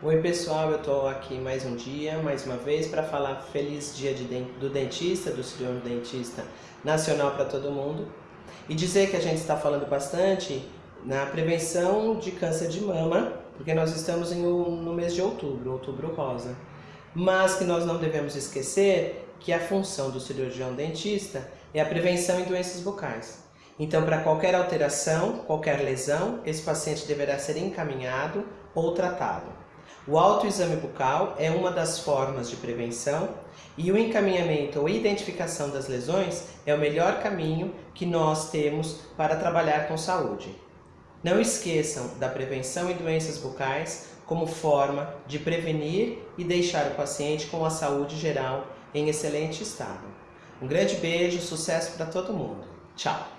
Oi pessoal, eu estou aqui mais um dia, mais uma vez, para falar feliz dia de, do dentista, do cirurgião dentista nacional para todo mundo. E dizer que a gente está falando bastante na prevenção de câncer de mama, porque nós estamos em, no mês de outubro, outubro rosa. Mas que nós não devemos esquecer que a função do cirurgião dentista é a prevenção em doenças bucais. Então, para qualquer alteração, qualquer lesão, esse paciente deverá ser encaminhado ou tratado. O autoexame bucal é uma das formas de prevenção e o encaminhamento ou identificação das lesões é o melhor caminho que nós temos para trabalhar com saúde. Não esqueçam da prevenção em doenças bucais como forma de prevenir e deixar o paciente com a saúde geral em excelente estado. Um grande beijo, sucesso para todo mundo. Tchau!